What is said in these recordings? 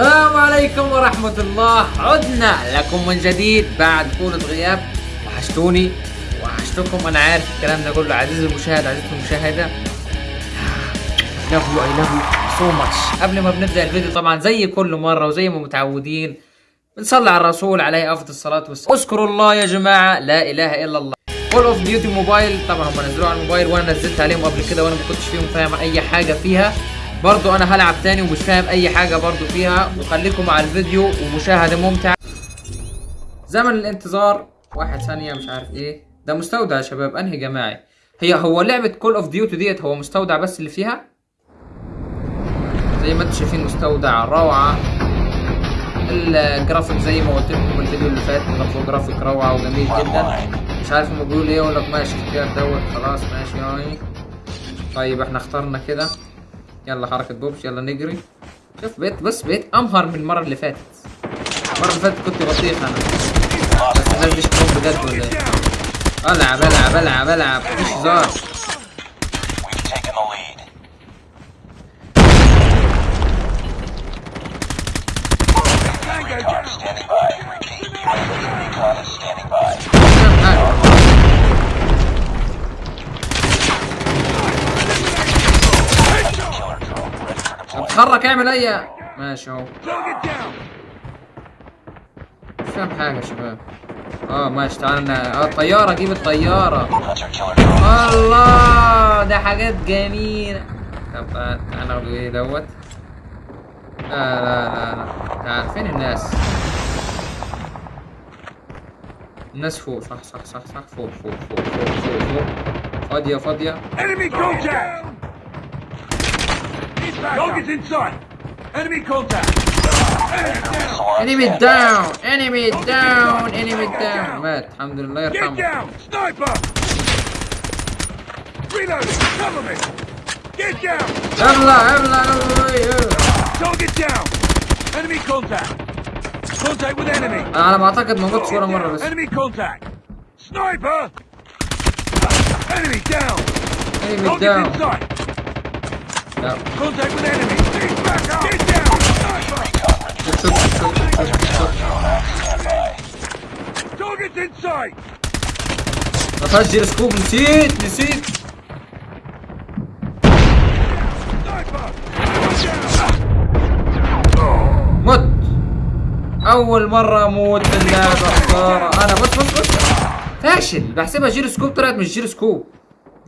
السلام عليكم ورحمة الله. عدنا لكم من جديد بعد طولة غياب وحشتوني. وحشتكم أنا عارف الكلام ده كله. عزيزي المشاهد عزيزتي المشاهدة. I love you I love you so much. قبل ما بنبدأ الفيديو طبعا زي كل مرة وزي ما متعودين بنصلي على الرسول عليه أفضل الصلاة والسلام. اذكروا الله يا جماعة لا إله إلا الله. Call of Duty Mobile طبعا هم نزلوها على الموبايل وأنا نزلت عليهم قبل كده وأنا ما كنتش فيهم فاهم أي حاجة فيها. برضو أنا هلعب تاني ومش فاهم أي حاجة برضو فيها. وخليكم مع الفيديو ومشاهدة ممتعة. زمن الانتظار. واحد ثانية مش عارف إيه. ده مستودع يا شباب. أنهي جماعي؟ هي هو لعبة Call of Duty ديت هو مستودع بس اللي فيها؟ زي ما أنتم شايفين مستودع روعة. الجرافيك زي ما قلت لكم الفيديو اللي فات جرافيك روعة وجميل جدا. مش عارف هما بيقولوا إيه يقول لك ماشي اختيار دوت خلاص ماشي يعني. طيب إحنا اخترنا كده. يلا حركة بوبش يلا نجري. شوف بقيت بس بقيت أمهر من المرة اللي فاتت. المرة اللي فاتت كنت بطيخ أنا. بس الناس دي بجد ولا إيه؟ العب العب العب العب مفيش هزار. اتحرك اعمل أي ماشي أهو. مش فاهم حاجة يا شباب. آه ماشي تعالى آه الطيارة جيب drone. الله ده حاجات جميلة. طب تعال تعال ناخد إيه دوت؟ لا لا لا لا. تعال فين الناس؟ الناس فوق صح صح صح صح. فوق فوق فوق فوق فوق فوق. Enemy contact! Target's in sight! Enemy contact! Missile enemy on down enemy down enemy down مات الحمد لله Get يرحمه down! Sniper! Reloading! Cover me! Get down! يلا يلا يلا Target down! Enemy contact! Contact with enemy! انا على ما اعتقد ما موتش ولا مرة بس Enemy contact! Sniper! Enemy down! enemy Target's down in sight! لا Contact نسيت نسيت! مت أول مرة أموت في اللعبة. خساره أنا بص بص بص فاشل. بحسبها جير سكوب طلعت مش جير سكوب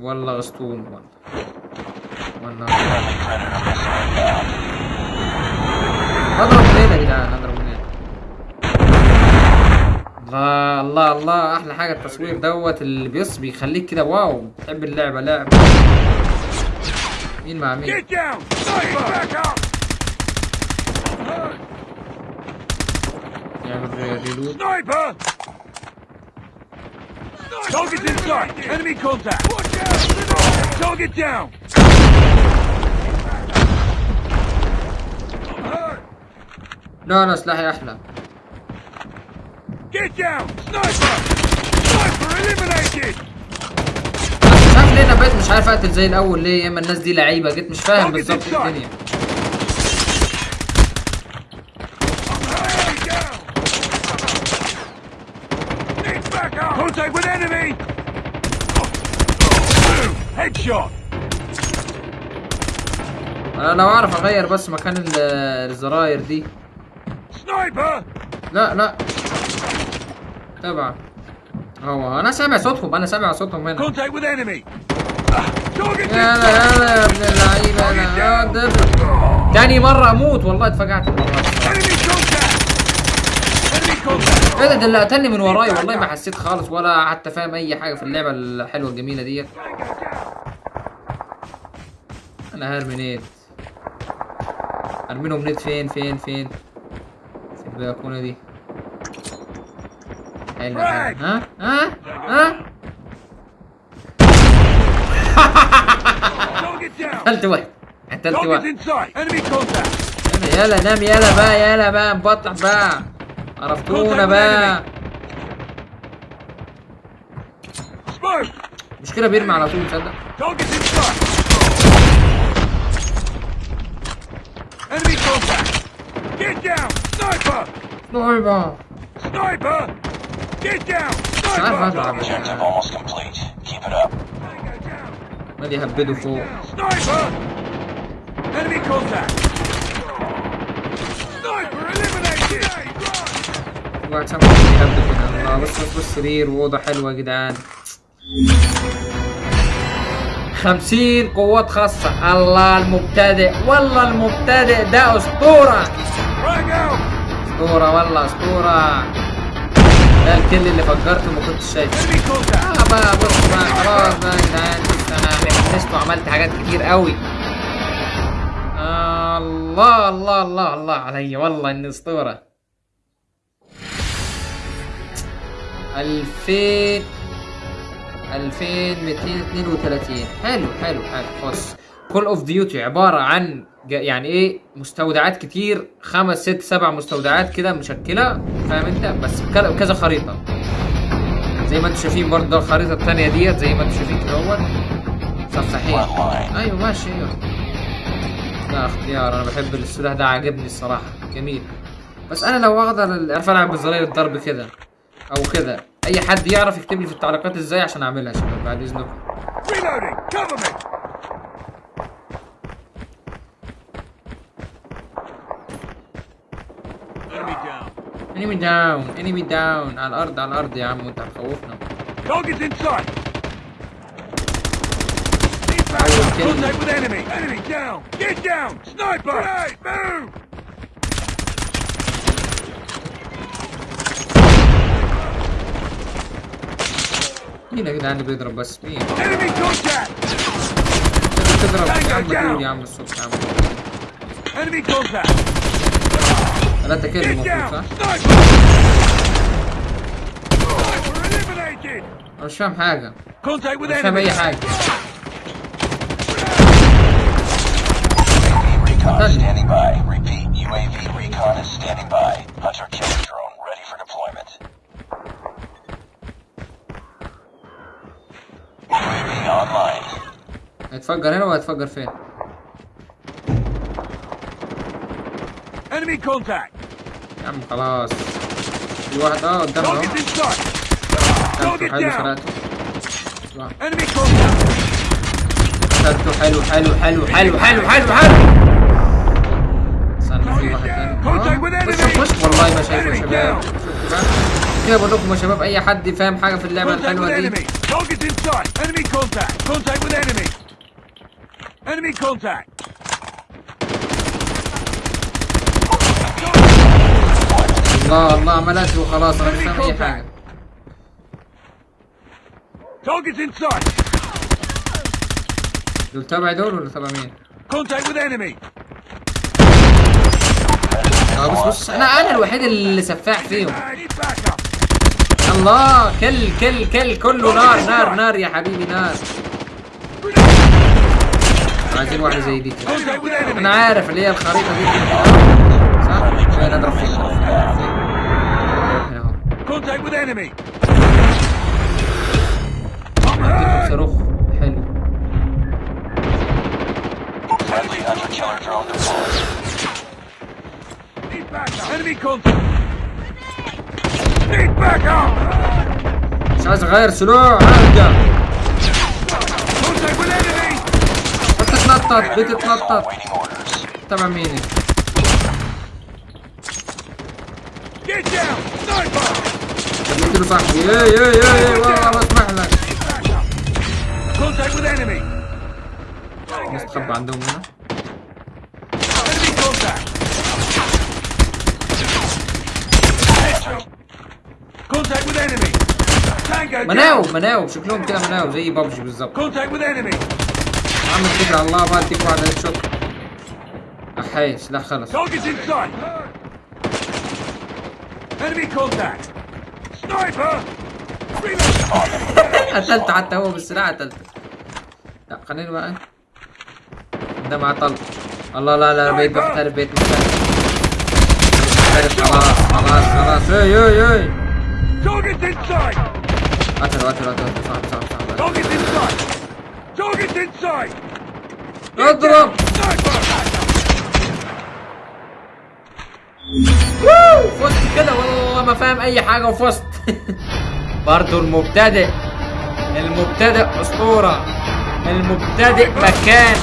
والله غسطون والله والله Friendly predator missile inbound. اضرب منين يا جدعان اضرب منين الله الله الله أحلى حاجة التصوير دوت اللي بيص بيخليك كده wow تحب اللعبة لعب مين مع مين Get down! Sniper! Back up! يعمل ريلود Sniper! Target's in sight! Enemy contact! Target down! لا لا سلاحي أحلى Get down! Sniper! Sniper eliminated! مش عارف ليه أنا بقيت مش عارف أقتل زي الأول ليه يا اما الناس دي لعيبة جيت مش فاهم بالظبط إيه الدنيا! Contact with enemy! Headshot! أنا لو أعرف أغير بس مكان ال- الزراير دي. Sniper! لا لا. تبع. هو أنا سامع صوتهم أنا سامع صوتهم هنا. With enemy! Target يلا يلا يا ابن اللعيبة أنا تاني مرة أموت والله اتفقعت! إيه ده ده اللي قتلني من وراي والله ما حسيت خالص ولا حتى فاهم أي حاجة في اللعبة الحلوة الجميلة ديت. أنا هرمي نيت ارمي لهم نيت فين؟ فين؟ فين؟ في البلكونة دي. حلو. ها؟ ها؟ ها! قتلت واحد. قتلت واحد! يلا نام يلا بقى يلا بقى. نبطح بقى. عرفتونا بقى! مشكلة بيرمي على طول تصدق؟ Enemy contact! Get down! Sniper! نوعبة Sniper! Get down! Sniper! Objective almost complete. Keep it up. Tango down! مالي يهبدوا فوق Sniper! Enemy contact! Sniper eliminated! واحد سامع يهبد كده الله بص بص سرير وأوضة حلوة يا جدعان خمسين قوات خاصة. الله المبتدئ والله المبتدئ ده أسطورة! أسطورة والله أسطورة. ده الكل اللي فجرته ما كنتش شايفه! آه بقى بص بقى خلاص بقى بص أنا حفظت وعملت حاجات كتير قوي. آه الله الله الله الله علي والله إني أسطورة. ألفين ألفين ميتين اتنين وتلاتين. حلو حلو حلو بص Call of Duty عبارة عن يعني إيه؟ مستودعات كتير خمس ست سبع مستودعات كده مشكلة فاهم أنت؟ بس بك- كذا خريطة. زي ما أنتم شايفين برضه ده الخريطة التانية ديت زي ما أنتم شايفين كده أهوت. صفحين. أيوه ماشي أيوه. لا اختيار أنا بحب السلاح ده عاجبني الصراحة. جميل. بس أنا لو أقدر اعرف ألعب بزراير الضرب كده أو كده. أي حد يعرف يكتب لي في التعليقات إزاي عشان أعملها يا شباب بعد اذنكم انمي داون انمي داون على الأرض على الأرض يا عم أنت هتخوفنا. أيوة، Contact down! Get down! Sniper! Move! مين يا جدعان اللي بيضرب بس؟ مين؟ بتضرب يا عم تقول يا عم الصبح يا عم! ثلاثة Get المفروض! صح؟ أنا مش فاهم حاجة. مش فاهم! أي حاجة. Recon هيتفجر هنا وهيتفجر فين؟ Enemy contact! يا عم خلاص. في واحد آه قدامنا أهو. حلو! سرقته contact! قتلته حلو حلو حلو حلو حلو حلو حلو. استنى في واحد تاني. Contact with آه، والله ما شايفه يا شباب؟ كده بقول لكم يا شباب أي حد فاهم حاجة في اللعبة الحلوة دي. Enemy! Contact! الله الله عملت وخلاص أنا مش فاهم أي حاجة Target's in sight! دول تبع دول ولا تبع مين؟ Contact with enemy! آه بص بص أنا أنا الوحيد اللي سفاح فيهم! الله كل كل كل كله نار نار نار يا حبيبي نار عايزين واحدة زي دي كده! أنا عارف اللي هي الخريطه دي صح؟ فين اضرب اهو Contact with enemy! صاروخ حلو Friendly. Need backup! Enemy contact! Need backup! مش عايز اغير سلوع ارجع Contact with enemy! بتتنطط بتتنطط. تبع مين انت؟ Get down! Sniper! قلت له صاحبي إيه إيه إيه إيه والله بسمح لك! نستخبى عندهم هنا! مناو مناو شكلهم كده مناو زي بابجي بالظبط Contact with enemy! يا عم على الله بقى اديك واحد هيد شوت احي سلاح خلص! قتلت حتى هو بالسلاح قتلته. لا خليني بقى. ده مع طلق. الله لا لا بقيت محترف بقيت محترف. محترف. خلاص خلاص خلاص. اي اي اي Target's in sight! قتل قتل قتل صعب صعب. صعب اضرب! ووو، فزت كده. والله ما فاهم أي حاجة وفزت. برضو المبتدئ. المبتدئ أسطورة. المبتدئ مكان.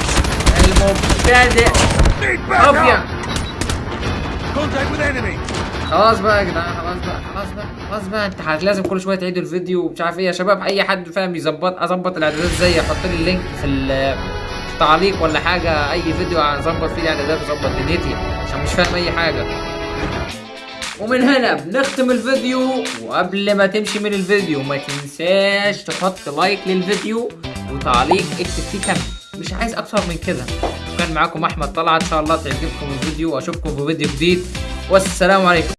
المبتدئ! أبيض! خلاص بقى يا جدعان خلاص بقى خلاص بقى خلاص بقى. انت لازم كل شوية تعيدوا الفيديو ومش عارف إيه يا شباب. أي حد فاهم يظبط أظبط الإعدادات إزاي؟ يحط لي ال link في ال- في التعليق ولا حاجة أي فيديو أظبط فيه الإعدادات واظبط دنيتي عشان مش فاهم أي حاجة. ومن هنا بنختم الفيديو وقبل ما تمشي من الفيديو ما تنساش تحط like للفيديو وتعليق اكتب فيه كم مش عايز أكتر من كده. كان معاكم أحمد طلعت إن شاء الله تعجبكم الفيديو وأشوفكم في فيديو جديد. والسلام عليكم.